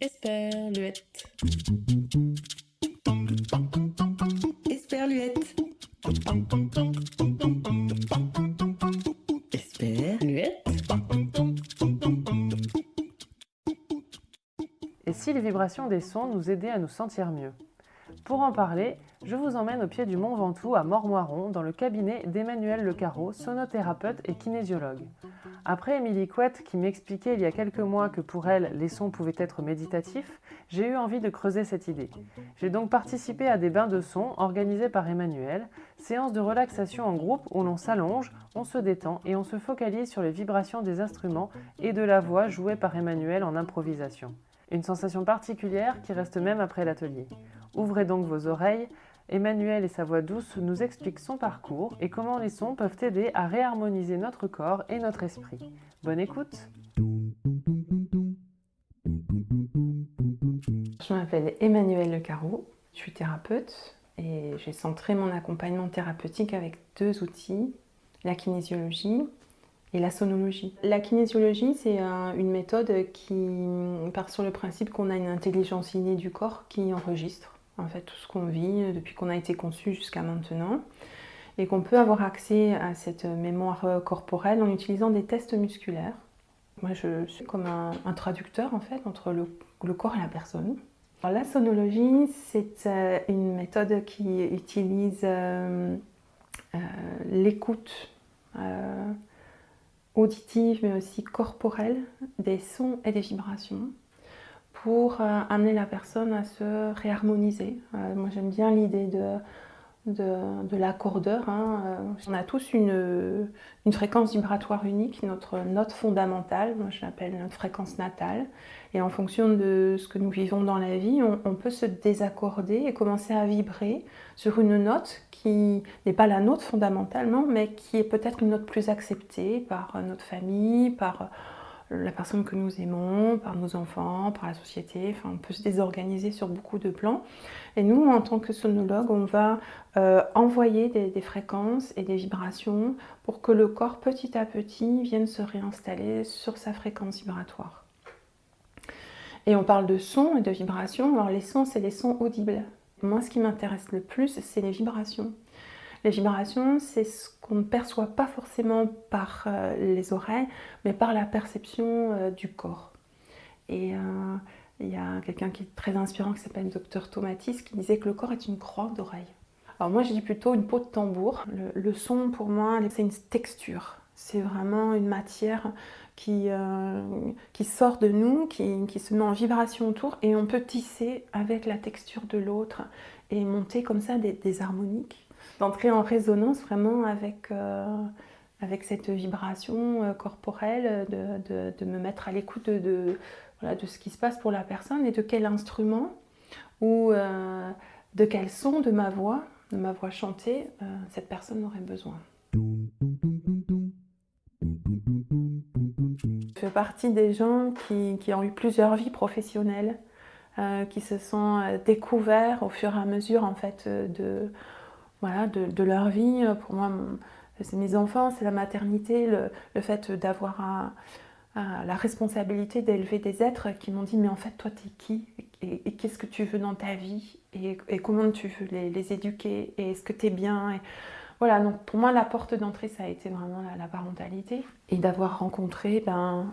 Esperluette. Esperluette. Esperluette. Et si les vibrations des sons nous aidaient à nous sentir mieux Pour en parler, je vous emmène au pied du Mont Ventoux à Mormoiron dans le cabinet d'Emmanuel Le Carreau, sonothérapeute et kinésiologue. Après Émilie Couette qui m'expliquait il y a quelques mois que pour elle les sons pouvaient être méditatifs, j'ai eu envie de creuser cette idée. J'ai donc participé à des bains de sons organisés par Emmanuel, séances de relaxation en groupe où l'on s'allonge, on se détend et on se focalise sur les vibrations des instruments et de la voix jouée par Emmanuel en improvisation. Une sensation particulière qui reste même après l'atelier. Ouvrez donc vos oreilles, Emmanuel et sa voix douce nous expliquent son parcours et comment les sons peuvent aider à réharmoniser notre corps et notre esprit. Bonne écoute Je m'appelle Emmanuel Le Carreau, je suis thérapeute et j'ai centré mon accompagnement thérapeutique avec deux outils, la kinésiologie et la sonologie. La kinésiologie, c'est une méthode qui part sur le principe qu'on a une intelligence innée du corps qui enregistre en fait tout ce qu'on vit depuis qu'on a été conçu jusqu'à maintenant et qu'on peut avoir accès à cette mémoire corporelle en utilisant des tests musculaires. Moi je suis comme un, traducteur en fait entre le, corps et la personne. la sonologie c'est euh, une méthode qui utilise euh, euh, l'écoute auditive mais aussi corporelle des sons et des vibrations pour euh, amener la personne à se réharmoniser. Euh, moi j'aime bien l'idée de, de, l'accordeur. Hein. Euh, on a tous une, une, fréquence vibratoire unique, notre note fondamentale, moi je l'appelle notre fréquence natale. Et en fonction de ce que nous vivons dans la vie, on, on peut se désaccorder et commencer à vibrer sur une note qui n'est pas la note fondamentalement, mais qui est peut-être une note plus acceptée par notre famille, par la personne que nous aimons, par nos enfants, par la société. Enfin, on peut se désorganiser sur beaucoup de plans. Et nous, en tant que sonologue, on va euh, envoyer des, fréquences et des vibrations pour que le corps, petit à petit, vienne se réinstaller sur sa fréquence vibratoire. Et on parle de sons et de vibrations. Alors les sons, c'est les sons audibles. Moi, ce qui m'intéresse le plus, c'est les vibrations. Les vibrations, c'est ce qu'on ne perçoit pas forcément par euh, les oreilles, mais par la perception euh, du corps. Et euh, il y a quelqu'un qui est très inspirant qui s'appelle Dr Tomatis qui disait que le corps est une croix d'oreille. Alors moi je dis plutôt une peau de tambour. Le, son pour moi c'est une texture. C'est vraiment une matière qui, sort de nous, qui, se met en vibration autour et on peut tisser avec la texture de l'autre et monter comme ça des harmoniques d'entrer en résonance vraiment avec, euh, avec cette vibration euh, corporelle, de, de, me mettre à l'écoute de, voilà, de ce qui se passe pour la personne et de quel instrument ou euh, de quel son de ma voix, de ma voix chantée, cette personne aurait besoin. Je fais partie des gens qui, qui ont eu plusieurs vies professionnelles, qui se sont découverts au fur et à mesure en fait de, voilà, de, leur vie. Pour moi, c'est mes enfants, c'est la maternité, le, fait d'avoir la responsabilité d'élever des êtres qui m'ont dit mais en fait toi t'es qui? Et, qu'est-ce que tu veux dans ta vie? Et, comment tu veux les, éduquer? Et est-ce que tu es bien voilà, donc pour moi la porte d'entrée ça a été vraiment la, parentalité. Et d'avoir rencontré ben,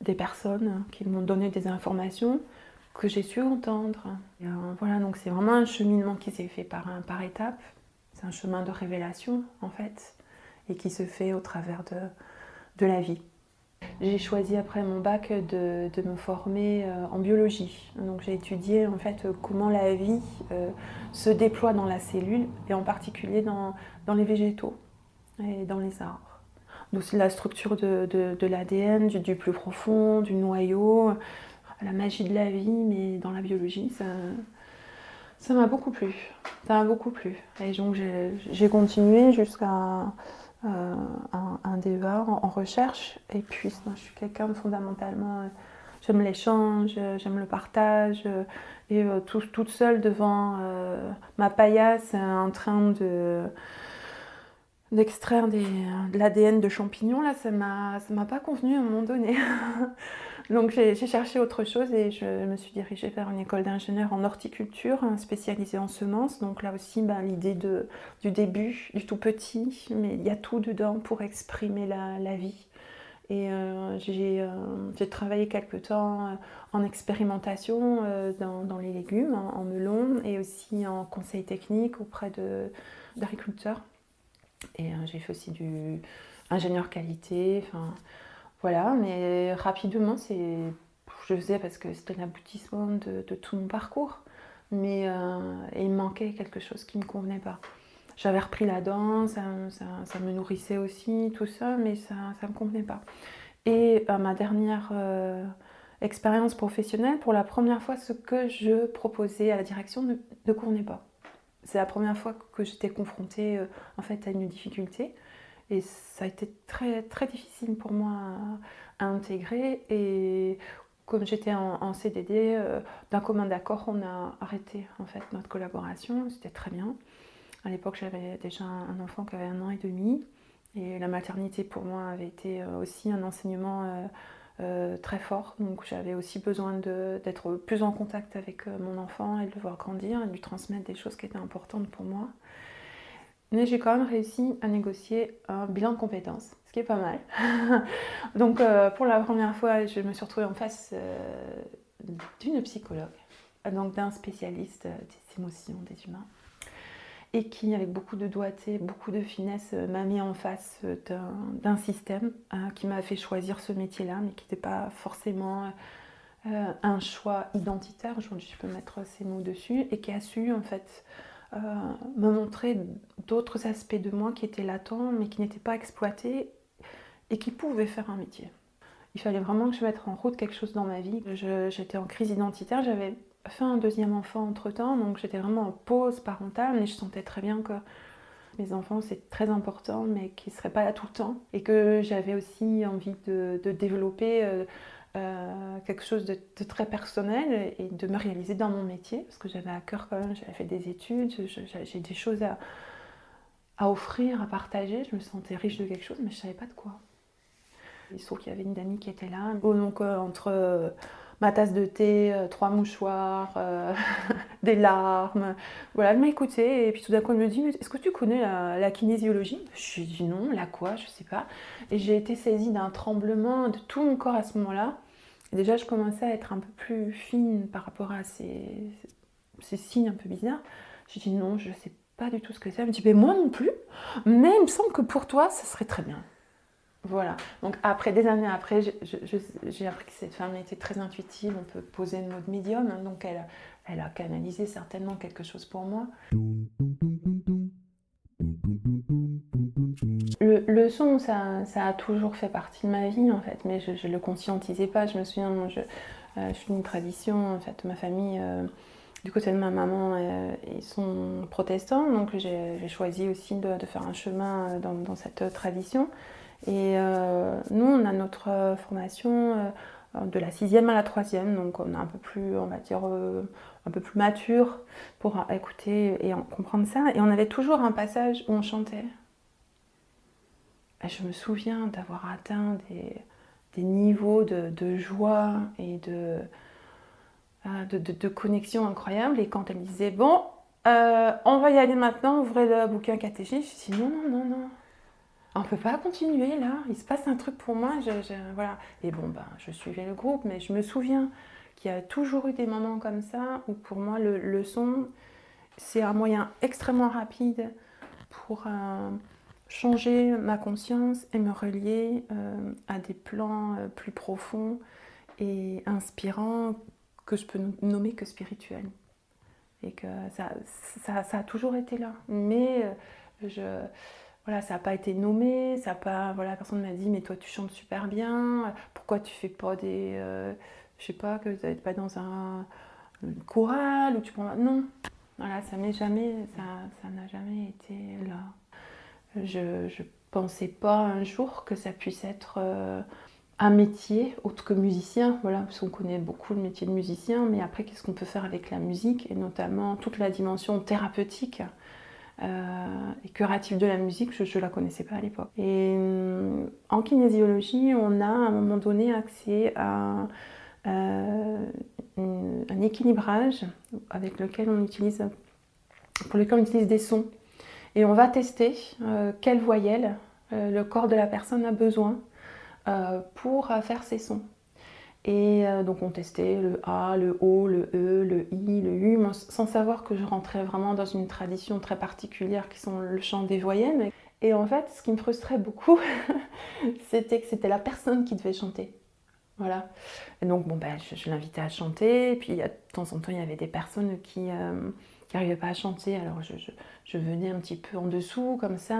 des personnes qui m'ont donné des informations que j'ai su entendre. Euh, voilà, donc c'est vraiment un cheminement qui s'est fait par, par étapes c'est un chemin de révélation en fait et qui se fait au travers de, de la vie. J'ai choisi après mon bac de, de me former euh, en biologie. Donc j'ai étudié en fait comment la vie euh, se déploie dans la cellule et en particulier dans, dans les végétaux et dans les arbres. Donc c'est la structure de, de l'ADN, du, du, plus profond, du noyau, la magie de la vie, mais dans la biologie, ça, ça m'a beaucoup plu, ça m'a beaucoup plu. Et donc j'ai continué jusqu'à euh, un, DEA en, recherche. Et puis je suis quelqu'un de fondamentalement, euh, j'aime l'échange, j'aime le partage. et euh, toute seule devant ma paillasse en train de d'extraire de l'ADN de champignons, là, ça m'a pas convenu à un moment donné. Donc j'ai cherché autre chose et je me suis dirigée vers une école d'ingénieur en horticulture hein, spécialisée en semences. Donc là aussi, ben, l'idée du début, du tout petit, mais il y a tout dedans pour exprimer la, vie. Et euh, euh, j'ai travaillé quelque temps euh, en expérimentation dans, les légumes, en, melon, et aussi en conseil technique auprès d'agriculteurs. Et j'ai fait aussi du ingénieur qualité. Voilà, mais rapidement, c'est, je faisais parce que c'était l'aboutissement de, tout mon parcours. Mais euh, il manquait quelque chose qui ne me convenait pas. J'avais repris la danse, ça, me nourrissait aussi, tout ça, mais ça ne me convenait pas. Et à ma dernière euh, expérience professionnelle, pour la première fois, ce que je proposais à la direction ne, ne convenait pas. C'est la première fois que j'étais confrontée euh, en fait, à une difficulté. Et ça a été très, très difficile pour moi à, intégrer. Et comme j'étais en, CDD, euh, d'un commun d'accord, on a arrêté en fait notre collaboration. C'était très bien. À l'époque, j'avais déjà un enfant qui avait un an et demi. Et la maternité pour moi avait été euh, aussi un enseignement euh, très fort. Donc j'avais aussi besoin d'être plus en contact avec mon enfant et de le voir grandir et de lui transmettre des choses qui étaient importantes pour moi. Mais j'ai quand même réussi à négocier un bilan de compétences, ce qui est pas mal. Donc euh, pour la première fois, je me suis retrouvée en face euh, d'une psychologue, donc d'un spécialiste des émotions des humains, et qui, avec beaucoup de doigté, beaucoup de finesse, m'a mis en face d'un système hein, qui m'a fait choisir ce métier-là, mais qui n'était pas forcément euh, un choix identitaire, je peux mettre ces mots dessus, et qui a su en fait euh, me montrer d'autres aspects de moi qui étaient latents mais qui n'étaient pas exploités et qui pouvaient faire un métier. Il fallait vraiment que je mette en route quelque chose dans ma vie. J'étais en crise identitaire, j'avais fait un deuxième enfant entre temps, donc j'étais vraiment en pause parentale, mais je sentais très bien que mes enfants c'est très important, mais qu'ils ne seraient pas là tout le temps. Et que j'avais aussi envie de, développer euh, euh, quelque chose de, très personnel et de me réaliser dans mon métier, parce que j'avais à cœur quand même, j'avais fait des études, j'ai des choses à, à, offrir, à partager, je me sentais riche de quelque chose, mais je ne savais pas de quoi. Il se trouve qu'il y avait une amie qui était là, donc euh, entre euh, ma tasse de thé, trois mouchoirs, des larmes, voilà, elle m'a écoutée, et puis tout d'un coup elle me dit, est-ce que tu connais la, kinésiologie? Je lui ai dit non, la quoi, je sais pas, et j'ai été saisie d'un tremblement de tout mon corps à ce moment-là, déjà, je commençais à être un peu plus fine par rapport à ces, signes un peu bizarres. J'ai dit non, je ne sais pas du tout ce que c'est. Elle me dit, mais moi non plus, mais il me semble que pour toi, ça serait très bien. Voilà. Donc après, des années après, j'ai appris que cette femme était très intuitive. On peut poser le mot médium. Hein. donc elle, elle a canalisé certainement quelque chose pour moi. Le, son, ça, a toujours fait partie de ma vie en fait, mais je ne le conscientisais pas. Je me souviens, je, euh, je suis une tradition, en fait, ma famille, euh, du côté de ma maman, euh, ils sont protestants, donc j'ai choisi aussi de, faire un chemin dans, cette tradition. Et nous, on a notre formation de la sixième à la troisième, donc on est un peu plus, on va dire, un peu plus mature pour écouter et comprendre ça. Et on avait toujours un passage où on chantait je me souviens d'avoir atteint des, niveaux de, joie et ah, de, de, connexion incroyables. Et quand elle me disait, bon, euh, on va y aller maintenant, ouvrez le bouquin catéchisme, je dis, non, non, non, non. On ne peut pas continuer là, il se passe un truc pour moi. voilà. Et bon, ben, je suivais le groupe, mais je me souviens qu'il y a toujours eu des moments comme ça où pour moi le, son, c'est un moyen extrêmement rapide pour, changer ma conscience et me relier euh, à des plans euh, plus profonds et inspirants que je peux nommer que spirituels. Et que ça, ça, a toujours été là. Mais euh, je, voilà, ça n'a pas été nommé, ça pas, voilà, personne m'a dit mais toi tu chantes super bien, pourquoi tu fais pas des, je sais pas, que tu n'es pas dans un, choral ou tu prends... Non, voilà, ça m'est jamais, ça n'a jamais été là. Je ne pensais pas un jour que ça puisse être euh, un métier autre que musicien, voilà, parce qu'on connaît beaucoup le métier de musicien, mais après qu'est-ce qu'on peut faire avec la musique et notamment toute la dimension thérapeutique et curative de la musique, je ne la connaissais pas à l'époque. Et en kinésiologie, on a à un moment donné accès à un équilibrage avec lequel on utilise, pour lequel on utilise des sons. Et on va tester quelle voyelle le corps de la personne a besoin pour faire ces sons. Et euh, donc on testait le A, le O, le E, le I, le U, sans savoir que je rentrais vraiment dans une tradition très particulière qui sont le chant des voyelles. Et en fait, ce qui me frustrait beaucoup, c'était que c'était la personne qui devait chanter. Voilà. Et donc, bon, ben, je, l'invitais à chanter. Et puis, de temps en temps, il y avait des personnes qui n'arrivaient euh, pas à chanter. Alors, je, je, venais un petit peu en dessous, comme ça.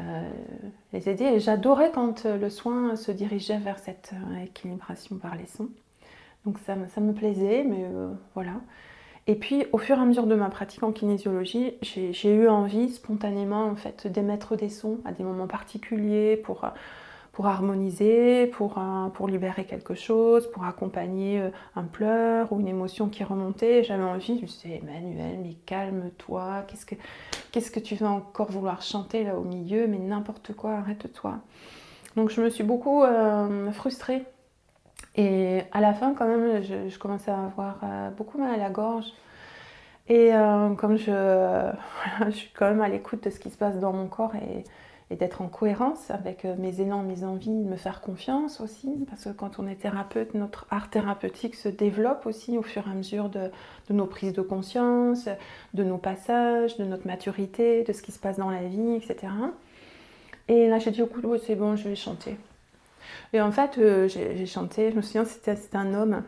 Euh, les aider. Et j'adorais quand euh, le soin se dirigeait vers cette euh, équilibration par les sons. Donc ça, ça me plaisait, mais voilà. Et puis au fur et à mesure de ma pratique en kinésiologie, j'ai eu envie spontanément en fait d'émettre des sons à des moments particuliers pour pour harmoniser, pour, pour libérer quelque chose, pour accompagner euh, un pleur ou une émotion qui remontait. J'avais envie, je me suis dit, Emmanuel, mais calme-toi, qu'est-ce que, qu'est-ce que tu vas encore vouloir chanter là au milieu, mais n'importe quoi, arrête-toi. Donc je me suis beaucoup euh, frustrée. Et à la fin, quand même, je, commençais à avoir euh, beaucoup mal à la gorge. Et comme je, je suis quand même à l'écoute de ce qui se passe dans mon corps et et d'être en cohérence avec euh, mes élans, mes envies, de me faire confiance aussi, parce que quand on est thérapeute, notre art thérapeutique se développe aussi au fur et à mesure de, nos prises de conscience, de nos passages, de notre maturité, de ce qui se passe dans la vie, etc. Et là, j'ai dit au coup, c'est bon, je vais chanter. Et en fait, euh, j'ai chanté, je me souviens, c'était un homme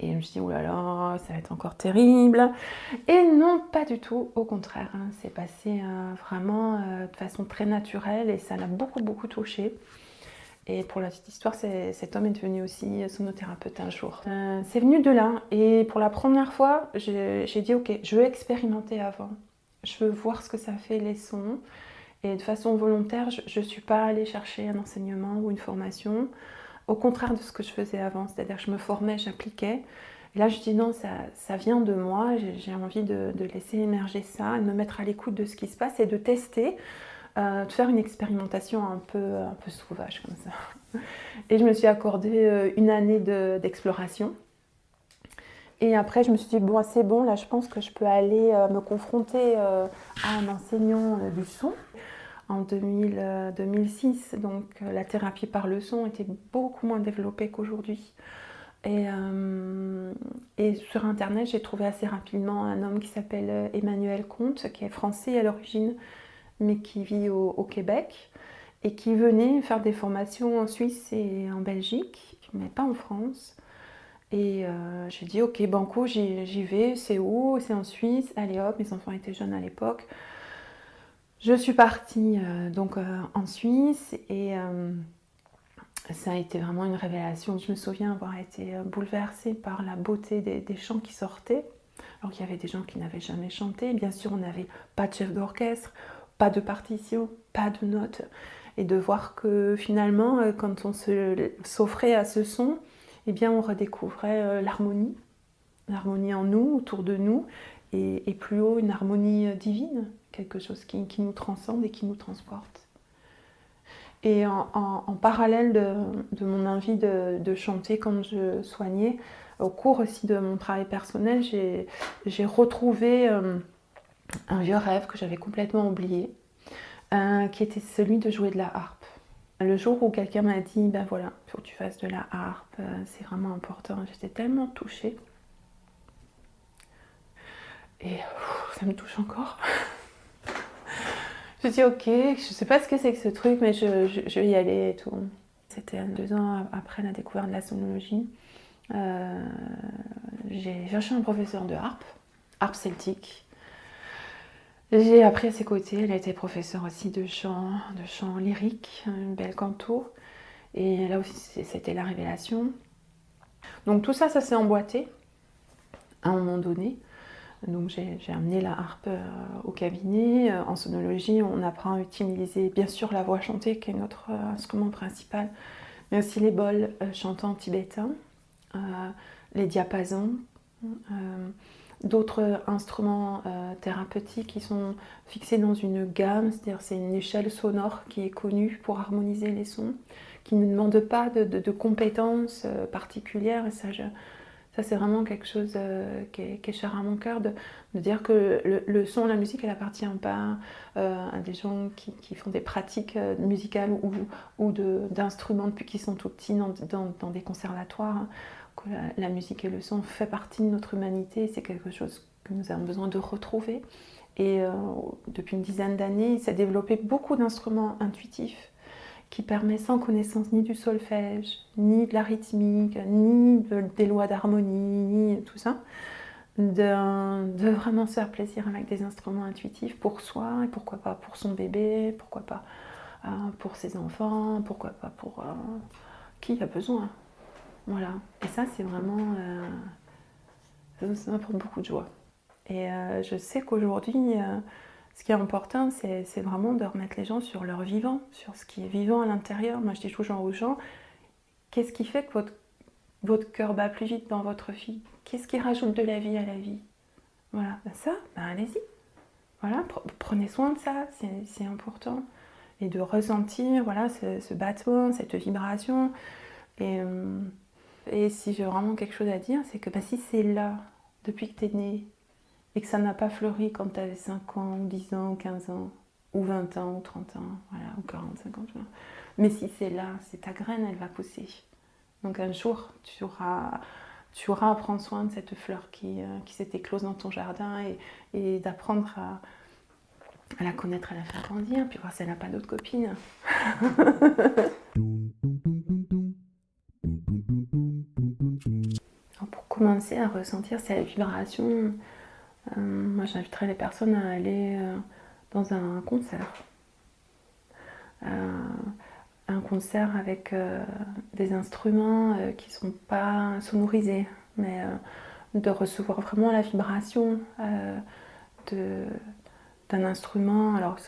et je me suis dit, oh là là, ça va être encore terrible. Et non, pas du tout, au contraire. Hein. c'est passé euh, vraiment euh, de façon très naturelle et ça l'a beaucoup, beaucoup touché. Et pour la petite histoire, cet homme est devenu aussi sonothérapeute un jour. Euh, c'est venu de là. Et pour la première fois, j'ai dit, ok, je veux expérimenter avant. Je veux voir ce que ça fait les sons. Et de façon volontaire, je ne suis pas allée chercher un enseignement ou une formation au contraire de ce que je faisais avant. C'est-à-dire je me formais, j'appliquais. Là, je dis non, ça, vient de moi, j'ai envie de, laisser émerger ça, de me mettre à l'écoute de ce qui se passe et de tester, euh, de faire une expérimentation un peu, un peu sauvage comme ça. Et je me suis accordé euh, une année d'exploration. et après, je me suis dit, bon, c'est bon, là, je pense que je peux aller euh, me confronter à un enseignant du son en 2006. Euh, Donc euh, la thérapie par le son était beaucoup moins développée qu'aujourd'hui. Euh, et, sur internet, j'ai trouvé assez rapidement un homme qui s'appelle Emmanuel Comte, qui est français à l'origine, mais qui vit au, Québec, et qui venait faire des formations en Suisse et en Belgique, mais pas en France. Et j'ai dit, ok, banco, j'y vais, c'est où C'est en Suisse, allez hop, mes enfants étaient jeunes à l'époque. Je suis partie euh, donc euh, en Suisse et euh, ça a été vraiment une révélation. Je me souviens avoir été bouleversée par la beauté des, chants qui sortaient. Alors qu'il y avait des gens qui n'avaient jamais chanté. Bien sûr, on n'avait pas de chef d'orchestre, pas de partition, pas de notes. Et de voir que finalement, quand on s'offrait à ce son, eh bien, on redécouvrait l'harmonie. L'harmonie en nous, autour de nous, et plus haut, une harmonie divine quelque chose qui, nous transcende et qui nous transporte. Et en, parallèle de, mon envie de, chanter quand je soignais, au cours aussi de mon travail personnel, j'ai retrouvé euh, un vieux rêve que j'avais complètement oublié, euh, qui était celui de jouer de la harpe. Le jour où quelqu'un m'a dit, ben voilà, il faut que tu fasses de la harpe, euh, c'est vraiment important, j'étais tellement touchée. Et ça me touche encore. Je dis ok, je sais pas ce que c'est que ce truc, mais je, vais y aller et tout. C'était deux ans après la découverte de la sonologie. Euh, j'ai cherché un professeur de harpe, harpe celtique. J'ai appris à ses côtés, elle a été professeure aussi de chant, de chant lyrique, une belle canto. Et là aussi, c'était la révélation. Donc tout ça, ça s'est emboîté à un moment donné. Donc j'ai amené la harpe euh, au cabinet. Euh, en sonologie, on apprend à utiliser bien sûr la voix chantée qui est notre euh, instrument principal, mais aussi les bols chantants tibétains, les diapasons, d'autres instruments thérapeutiques qui sont fixés dans une gamme, c'est-à-dire c'est une échelle sonore qui est connue pour harmoniser les sons, qui ne demande pas de, compétences particulières. Ça, c'est vraiment quelque chose euh, qui, est, cher à mon cœur, de, dire que le, son, la musique, elle appartient pas euh, à des gens qui, font des pratiques euh, musicales ou, ou d'instruments depuis qu'ils sont tout petits dans, des conservatoires. Que la, musique et le son fait partie de notre humanité, c'est quelque chose que nous avons besoin de retrouver. Et depuis une dizaine d'années, il s'est développé beaucoup d'instruments intuitifs qui permet sans connaissance ni du solfège, ni de la rythmique, ni des lois d'harmonie, ni tout ça, de, vraiment se faire plaisir avec des instruments intuitifs pour soi, et pourquoi pas pour son bébé, pourquoi pas euh, pour ses enfants, pourquoi pas pour euh, qui a besoin. Voilà. Et ça, c'est vraiment... Euh, ça m'apporte beaucoup de joie. Et je sais qu'aujourd'hui ce qui est important, c'est vraiment de remettre les gens sur leur vivant, sur ce qui est vivant à l'intérieur. Moi, je dis toujours aux gens, qu'est-ce qui fait que votre, cœur bat plus vite dans votre vie Qu'est-ce qui rajoute de la vie à la vie? Voilà, ben ça, ben allez-y. Voilà, prenez soin de ça, c'est important. Et de ressentir voilà, ce, battement, cette vibration. Et, euh, et si j'ai vraiment quelque chose à dire, c'est que ben, si c'est là, depuis que tu es né, et que ça n'a pas fleuri quand tu avais 5 ans, ou 10 ans, ou 15 ans, ou 20 ans, ou 30 ans, voilà, ou 40, 50 ans. Mais si c'est là, c'est ta graine, elle va pousser. Donc un jour, tu auras, tu auras à prendre soin de cette fleur qui, euh, qui s'est éclose dans ton jardin et, et d'apprendre à, à, la connaître, à la faire grandir, puis voir si elle n'a pas d'autres copines. pour commencer à ressentir cette vibration, euh, moi, j'inviterais les personnes à aller euh, dans un concert. Euh, un concert avec des instruments qui ne sont pas sonorisés, mais de recevoir vraiment la vibration d'un instrument. Alors,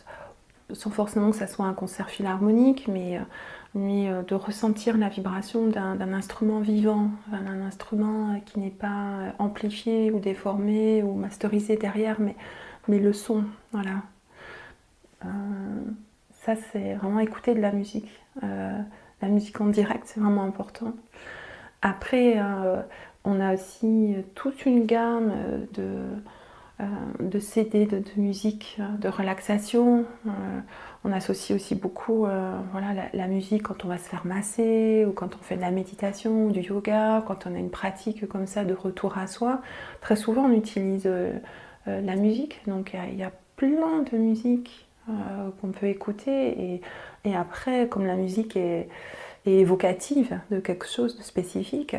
sans forcément que ça soit un concert philharmonique, mais mais euh, de ressentir la vibration d'un instrument vivant, d'un instrument euh, qui n'est pas euh, amplifié ou déformé ou masterisé derrière, mais, le son, voilà. ça, c'est vraiment écouter de la musique. la musique en direct, c'est vraiment important. Après, on a aussi toute une gamme de, de CD, de, musique, de relaxation on associe aussi beaucoup euh, la, musique quand on va se faire masser ou quand on fait de la méditation ou du yoga, quand on a une pratique comme ça de retour à soi. Très souvent on utilise euh, euh, la musique, donc il y, a plein de musique qu'on peut écouter et, après comme la musique est, évocative de quelque chose de spécifique,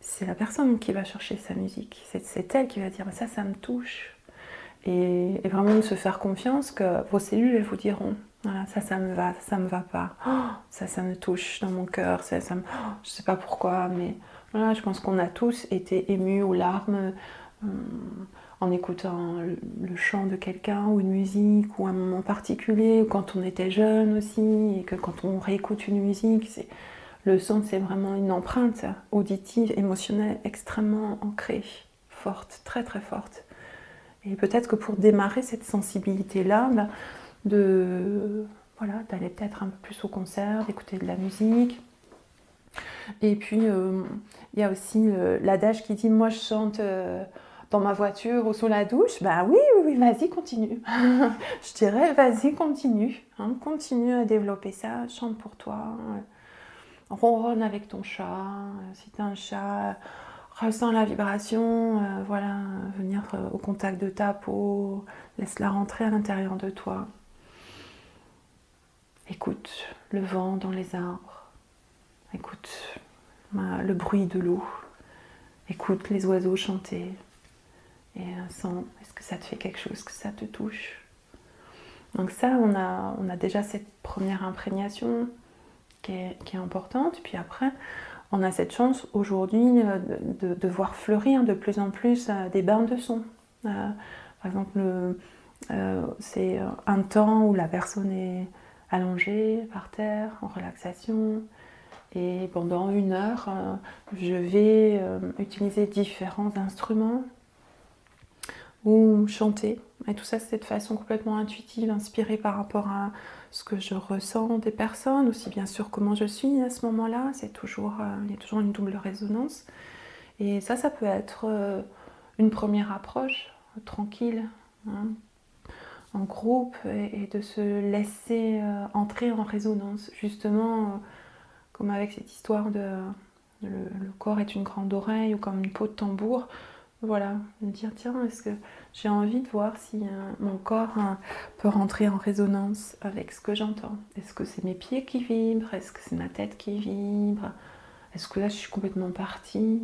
c'est la personne qui va chercher sa musique, c'est elle qui va dire ça ça me touche. Et, vraiment de se faire confiance que vos cellules elles vous diront voilà, ça, ça me va, ça, me va pas. Oh, ça, ça me touche dans mon cœur. Ça, ça me... Oh, je sais pas pourquoi, mais voilà, je pense qu'on a tous été émus aux larmes euh, en écoutant le, chant de quelqu'un ou une musique ou un moment particulier, ou quand on était jeune aussi, et que quand on réécoute une musique, c'est le son, c'est vraiment une empreinte auditive, émotionnelle extrêmement ancrée, forte, très très forte. Et peut-être que pour démarrer cette sensibilité-là, bah, de voilà, d'aller peut-être un peu plus au concert, d'écouter de la musique. Et puis, euh, il y a aussi euh, l'adage qui dit « moi je chante euh, dans ma voiture ou sous la douche ». Bah oui, oui, oui vas-y, continue. je dirais, vas-y, continue. Hein, continue à développer ça, chante pour toi. Ronronne avec ton chat, si tu as un chat, ressens la vibration, voilà, venir au contact de ta peau, laisse-la rentrer à l'intérieur de toi. Écoute le vent dans les arbres. Écoute le bruit de l'eau. Écoute les oiseaux chanter. Et euh, sens, est-ce que ça te fait quelque chose, que ça te touche? Donc ça, on a, on a déjà cette première imprégnation qui est, importante. Puis après, on a cette chance aujourd'hui euh, de, voir fleurir de plus en plus euh, des bains de son. par exemple, c'est un temps où la personne est allongée par terre, en relaxation. Et pendant une heure, euh, je vais euh, utiliser différents instruments ou chanter. Et tout ça, c'est de façon complètement intuitive, inspirée par rapport à ce que je ressens des personnes, aussi bien sûr comment je suis à ce moment-là. C'est toujours, euh, il y a toujours une double résonance. Et ça, ça peut être une première approche tranquille, hein, en groupe, et, de se laisser euh, entrer en résonance, justement, comme avec cette histoire de le, corps est une grande oreille ou comme une peau de tambour. Voilà, me dire tiens, est-ce que j'ai envie de voir si euh, mon corps hein, peut rentrer en résonance avec ce que j'entends? Est-ce que c'est mes pieds qui vibrent? Est-ce que c'est ma tête qui vibre? Est-ce que là je suis complètement partie?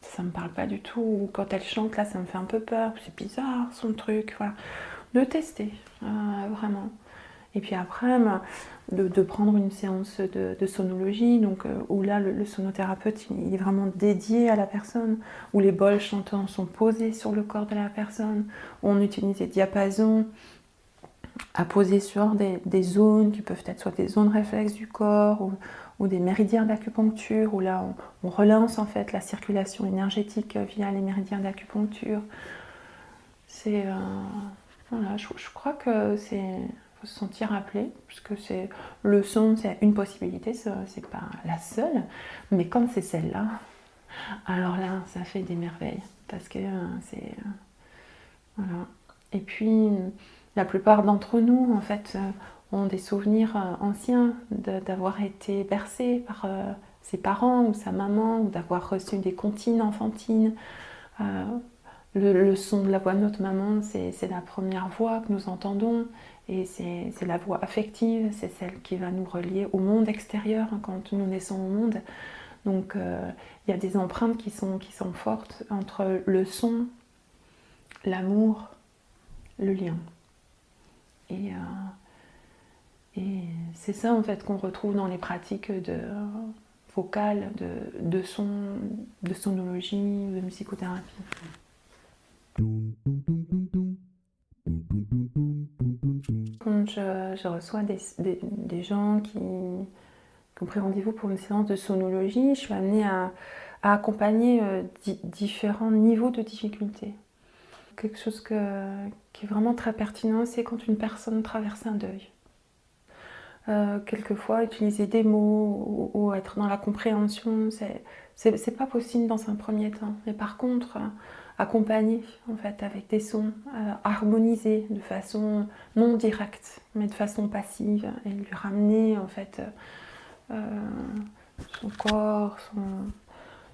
Ça me parle pas du tout. quand elle chante là, ça me fait un peu peur. C'est bizarre son truc. Voilà, de tester euh, vraiment. Et puis après, bah, de, prendre une séance de, sonologie, donc, euh, où là, le, sonothérapeute il est vraiment dédié à la personne, où les bols chantants sont posés sur le corps de la personne, où on utilise des diapasons à poser sur des, zones qui peuvent être soit des zones réflexes du corps ou, des méridiens d'acupuncture, où là, on, relance en fait la circulation énergétique via les méridiens d'acupuncture. C'est... Euh, voilà, je crois que c'est faut se sentir appelé, puisque c'est le son, c'est une possibilité, c'est pas la seule, mais comme c'est celle-là, alors là, ça fait des merveilles, parce que euh, c'est... Euh, voilà. Et puis, la plupart d'entre nous, en fait, euh, ont des souvenirs anciens d'avoir été bercés par ses parents ou sa maman, ou d'avoir reçu des comptines enfantines. Le, son de la voix de notre maman, c'est la première voix que nous entendons. Et c'est la voie affective, c'est celle qui va nous relier au monde extérieur hein, quand nous naissons au monde. Donc euh, il y a des empreintes qui sont, fortes entre le son, l'amour, le lien. Et, euh, et c'est ça en fait qu'on retrouve dans les pratiques de vocales, de, de son, de sonologie, de musicothérapie. Quand je, reçois des, gens qui, ont pris rendez-vous pour une séance de sonologie, je suis amenée à, accompagner euh, différents niveaux de difficulté. Quelque chose qui est vraiment très pertinent, c'est quand une personne traverse un deuil. Euh, quelquefois, utiliser des mots ou, être dans la compréhension, c'est pas possible dans un premier temps. Mais par contre, accompagner en fait avec des sons euh, harmonisés de façon non directe mais de façon passive et lui ramener en fait euh, son corps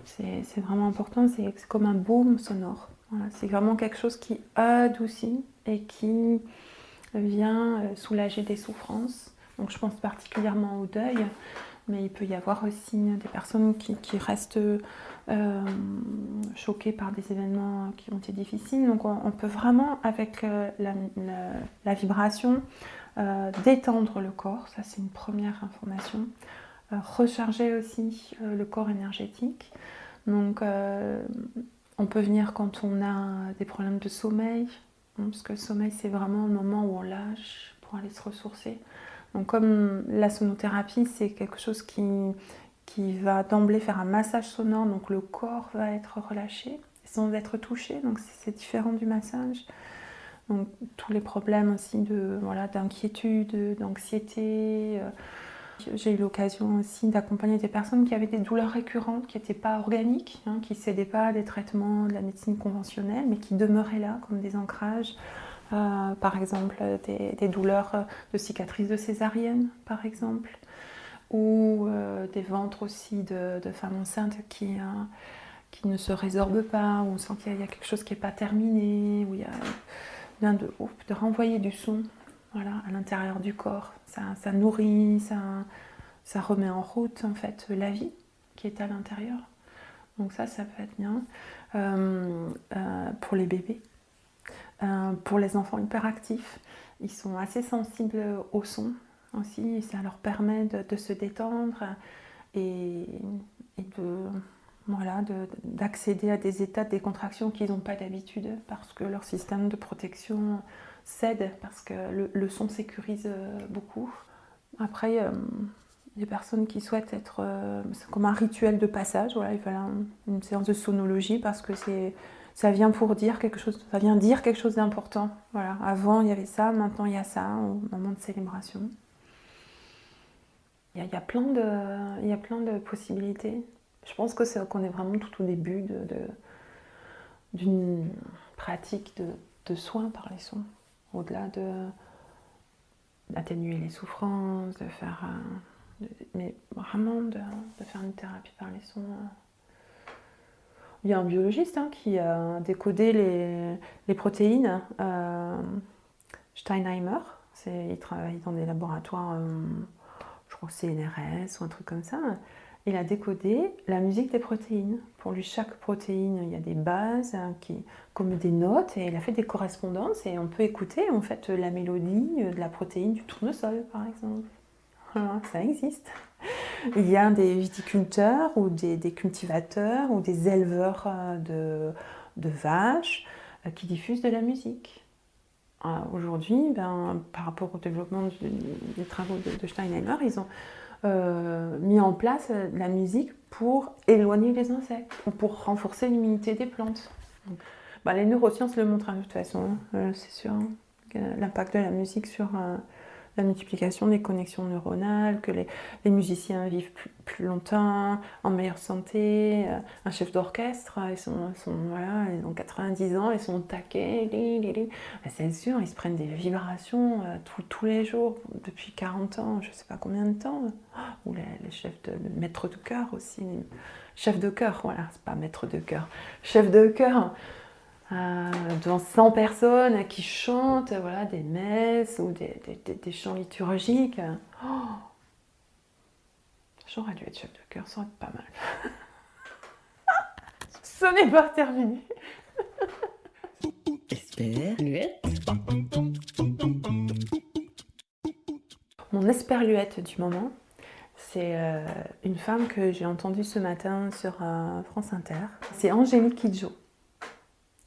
c'est vraiment important c'est comme un baume sonore. C'est vraiment quelque chose qui adoucit et qui vient euh, soulager des souffrances. Donc je pense particulièrement au deuil mais il peut y avoir aussi des personnes qui, restent euh, choquées par des événements qui ont été difficiles. Donc on, peut vraiment, avec euh, la, vibration, euh, détendre le corps, ça c'est une première information. recharger aussi le corps énergétique. Donc on peut venir quand on a des problèmes de sommeil, hein, parce que le sommeil c'est vraiment le moment où on lâche pour aller se ressourcer. Donc comme la sonothérapie, c'est quelque chose qui, qui va d'emblée faire un massage sonore, donc le corps va être relâché sans être touché, donc c'est différent du massage. Donc tous les problèmes aussi de voilà d'inquiétude, d'anxiété. Euh, j'ai eu l'occasion aussi d'accompagner des personnes qui avaient des douleurs récurrentes, qui n'étaient pas organiques, hein, qui ne cédaient pas à des traitements de la médecine conventionnelle, mais qui demeuraient là comme des ancrages. Euh, par exemple des, douleurs de cicatrices de césarienne, par exemple, ou euh, des ventres aussi de, femmes enceintes qui, euh, qui ne se résorbent pas, où on sent qu'il y, a quelque chose qui n'est pas terminé, où il y a bien de, de renvoyer du son voilà, à l'intérieur du corps. Ça, ça nourrit, ça, ça remet en route en fait la vie qui est à l'intérieur. Donc ça, ça peut être bien. pour les bébés, euh, pour les enfants hyperactifs, ils sont assez sensibles au son aussi, ça leur permet de, se détendre et, de voilà, d'accéder à des états de décontraction qu'ils n'ont pas d'habitude parce que leur système de protection cède, parce que le, son sécurise beaucoup. Après, il a des personnes qui souhaitent être, euh, comme un rituel de passage, voilà, ils veulent une séance de sonologie parce que c'est ça vient pour dire quelque chose, ça vient dire quelque chose d'important. Voilà. Avant il y avait ça, maintenant il y a ça, au moment de célébration. Il y a, plein, de, y a plein de possibilités. Je pense que c'est qu'on est vraiment tout au début de, d'une pratique de, de, soins par les sons, au-delà de d'atténuer les souffrances, de faire, mais vraiment de, faire une thérapie par les sons. Il y a un biologiste hein, qui a décodé les, les protéines, euh, Steinheimer. Il travaille dans des laboratoires, euh, je crois que c'est NRS ou un truc comme ça. Il a décodé la musique des protéines. Pour lui, chaque protéine, il y a des bases hein, qui, comme des notes, et il a fait des correspondances et on peut écouter en fait la mélodie de la protéine du tournesol, par exemple. Ça existe. Il y a des viticulteurs ou des, cultivateurs ou des éleveurs euh, de, vaches euh, qui diffusent de la musique. Aujourd'hui, ben, par rapport au développement des travaux de, Steinheimer, ils ont euh, mis en place la musique pour éloigner les insectes ou pour renforcer l'immunité des plantes. Ben, les neurosciences le montrent hein, de toute façon, c'est sûr, hein, l'impact de la musique sur la multiplication des connexions neuronales, que les, musiciens vivent plus, longtemps, en meilleure santé. Euh, un chef d'orchestre, ils, sont, voilà, ils ont 90 ans, ils sont taqués. C'est sûr, ils se prennent des vibrations euh, tous les jours depuis 40 ans, je ne sais pas combien de temps. Ou les, chefs de maître de chœur aussi. Chef de chœur, voilà, c'est pas maître de chœur. Chef de chœur. Euh, devant 100 personnes qui chantent voilà, des messes ou des, chants liturgiques. Oh J'aurais dû être chef de cœur, ça aurait été pas mal. Ce n'est pas terminé. Mon esperluette du moment, c'est euh, une femme que j'ai entendue ce matin sur euh, France Inter. C'est Angélique Kidjo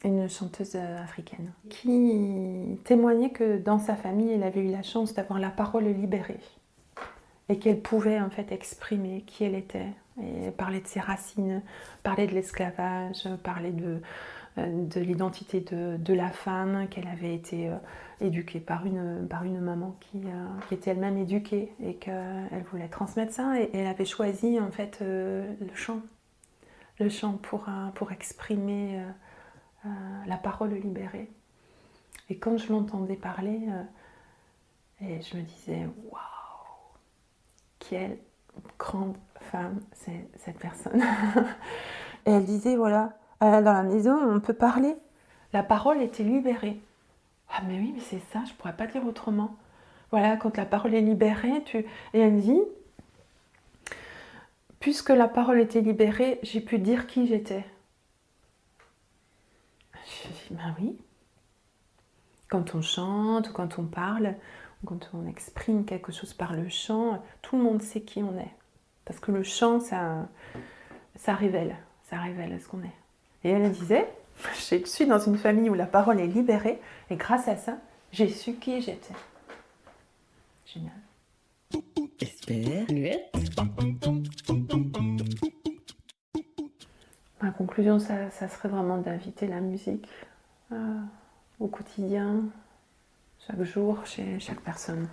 une chanteuse euh, africaine, qui témoignait que dans sa famille, elle avait eu la chance d'avoir la parole libérée et qu'elle pouvait en fait exprimer qui elle était et parler de ses racines, parler de l'esclavage, parler de, euh, de l'identité de, la femme, qu'elle avait été euh, éduquée par une, par une maman qui, qui était elle-même éduquée et qu'elle voulait transmettre ça et, elle avait choisi en fait le chant, le chant pour, pour exprimer euh, la parole libérée. Et quand je l'entendais parler, euh, je me disais, waouh, quelle grande femme c'est cette personne. et elle disait, voilà, dans la maison, on peut parler. La parole était libérée. Ah mais oui, mais c'est ça, je pourrais pas dire autrement. Voilà, quand la parole est libérée, tu... et elle dit, puisque la parole était libérée, j'ai pu dire qui j'étais. Ben oui. Quand on chante, ou quand on parle, ou quand on exprime quelque chose par le chant, tout le monde sait qui on est. Parce que le chant, ça, ça révèle, ça révèle ce qu'on est. Et elle disait, je suis dans une famille où la parole est libérée, et grâce à ça, j'ai su qui j'étais. Génial. Ma conclusion, ça, serait vraiment d'inviter la musique euh, au quotidien, chaque jour, chez chaque personne.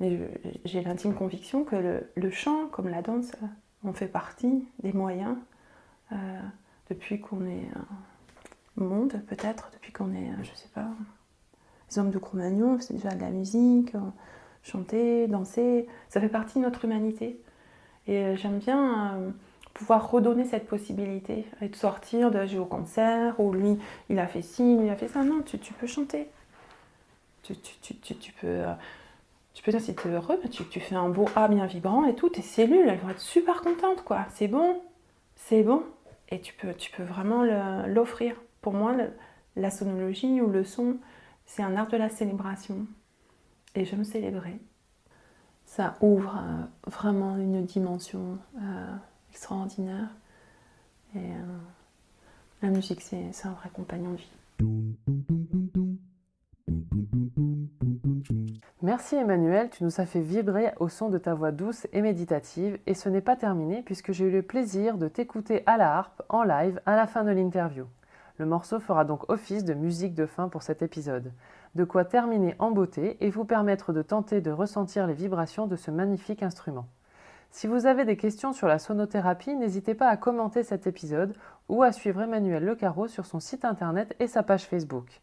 Mais j'ai l'intime conviction que le, chant, comme la danse, on fait partie des moyens euh, depuis qu'on est au monde, peut-être, depuis qu'on est, je sais pas, les hommes de Cro-Magnon, c'est déjà de la musique, chanter, danser, ça fait partie de notre humanité. Et euh, j'aime bien euh, pouvoir redonner cette possibilité et de sortir de jouer au concert ou lui il a fait ci, il a fait ça. Non, tu, peux chanter. Tu, peux, euh, tu peux dire si tu es heureux, tu, tu, fais un beau A bien vibrant et tout, tes cellules elles vont être super contentes quoi. C'est bon, c'est bon. Et tu peux, tu peux vraiment l'offrir. Pour moi, la sonologie ou le son, c'est un art de la célébration. Et je me célébrer ça ouvre euh, vraiment une dimension euh, extraordinaire. Et euh, la musique, c'est un vrai compagnon de vie. Merci Emmanuel, tu nous as fait vibrer au son de ta voix douce et méditative et ce n'est pas terminé puisque j'ai eu le plaisir de t'écouter à la harpe en live à la fin de l'interview. Le morceau fera donc office de musique de fin pour cet épisode. De quoi terminer en beauté et vous permettre de tenter de ressentir les vibrations de ce magnifique instrument. Si vous avez des questions sur la sonothérapie, n'hésitez pas à commenter cet épisode ou à suivre Emmanuel Lecarreau sur son site internet et sa page Facebook.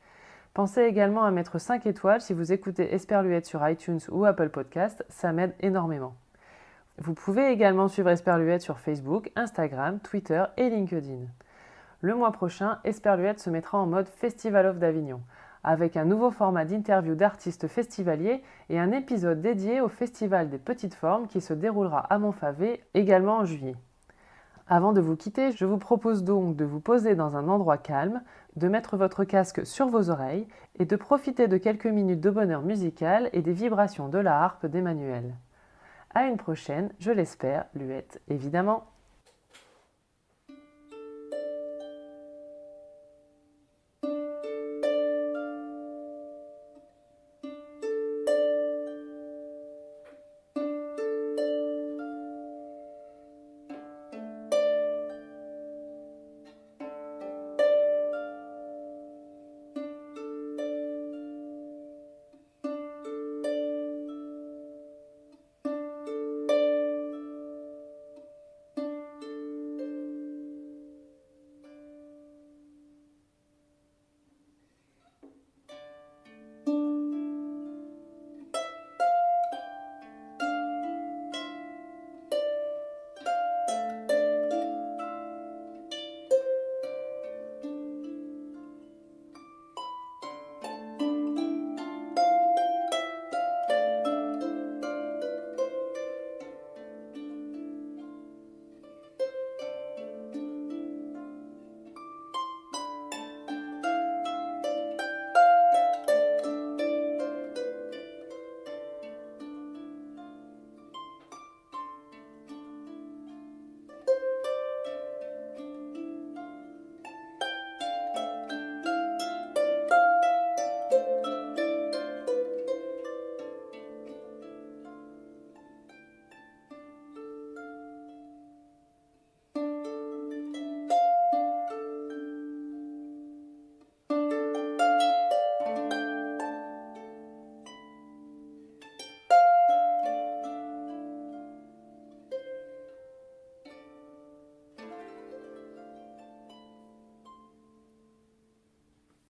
Pensez également à mettre 5 étoiles si vous écoutez Esperluette sur iTunes ou Apple Podcast, ça m'aide énormément. Vous pouvez également suivre Esperluette sur Facebook, Instagram, Twitter et LinkedIn. Le mois prochain, Esperluette se mettra en mode Festival of d'Avignon, avec un nouveau format d'interview d'artistes festivaliers et un épisode dédié au Festival des Petites Formes qui se déroulera à Montfavet également en juillet. Avant de vous quitter, je vous propose donc de vous poser dans un endroit calme, de mettre votre casque sur vos oreilles et de profiter de quelques minutes de bonheur musical et des vibrations de la harpe d'Emmanuel. À une prochaine, je l'espère, Luette évidemment.